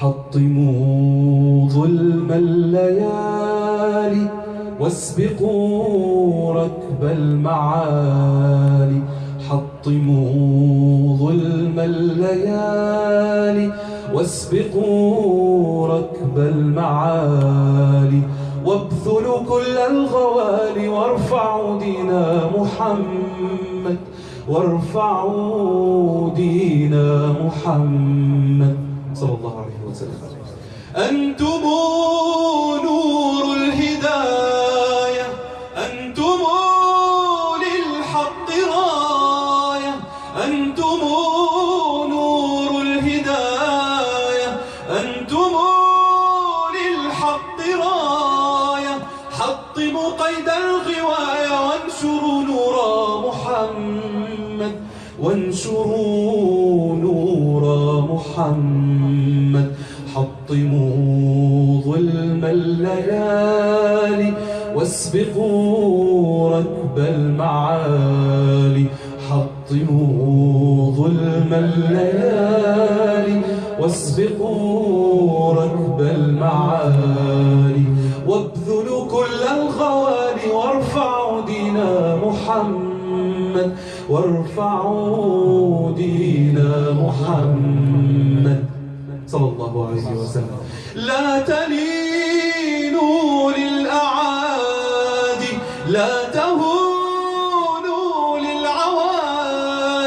حطموا ظلم الليالي واسبقوا ركب المعالي. حطموا ظلم الليالي واسبقوا ركب المعالي. وابذلوا كل الغوالي وارفعوا دين محمد. وارفعوا دين محمد. صلى الله عليه وسلم أنتم نور الهداية. أنتم للحق راية. أنتم نور الهداية. أنتم للحق راية. حطموا قيد الغواية وانشروا نور محمد. وانشروا نور محمد. واسبقوا ركب المعالي حطموا ظلم الليالي. واسبقوا ركب المعالي وابذلوا كل الغوالي وارفعوا دين محمد وارفعوا دين محمد. صلى الله عليه وسلم. لا تلينوا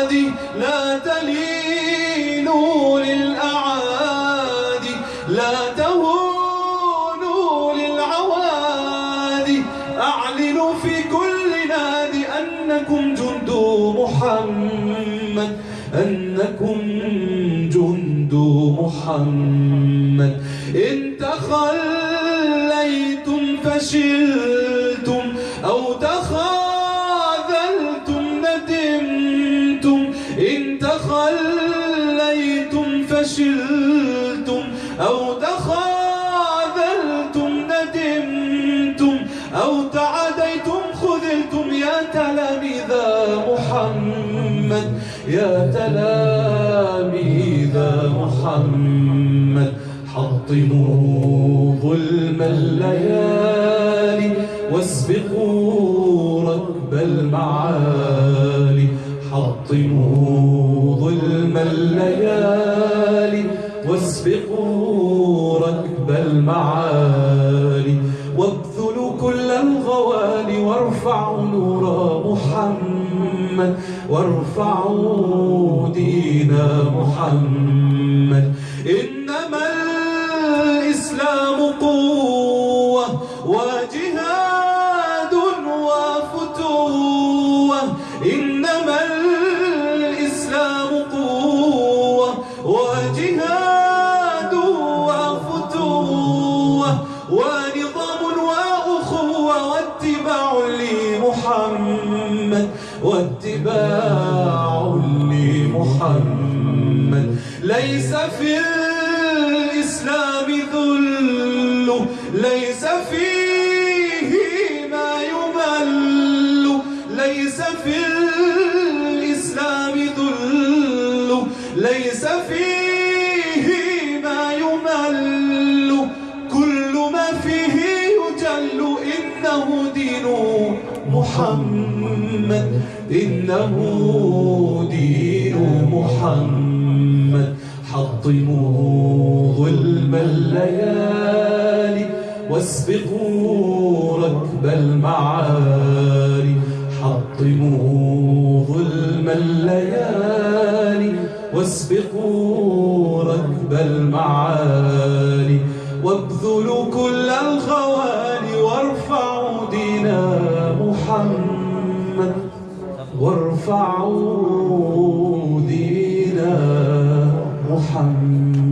للعوادي لا تلينوا للأعادي لا تهونوا للعوادي أعلنوا في كل نادي أنكم جند محمد أنكم جند محمد. إن تخليتم فشلتم فشلتم أو تخاذلتم ندمتم أو تعديتم خذلتم. يا تلاميذ محمد يا تلاميذ محمد حطموا ظلم الليالي واسبقوا ركب المعالي حطموا ظلم الليالي. واسبقوا ركب المعالي وابذلوا كل الغوالي وارفعوا نور محمد وارفعوا دين محمد. إنما واتباع لمحمد. ليس في الإسلام ذل ليس فيه ما يمل. ليس في الإسلام ذل ليس فيه ما يمل. كل ما فيه يجل إنه محمد إنه دين محمد. حطموا ظلم الليالي واسبقوا ركب المعالي. حطموا ظلم الليالي واسبقوا ركب المعالي. وابذلوا كل الغوالي وارفعوا دين محمد.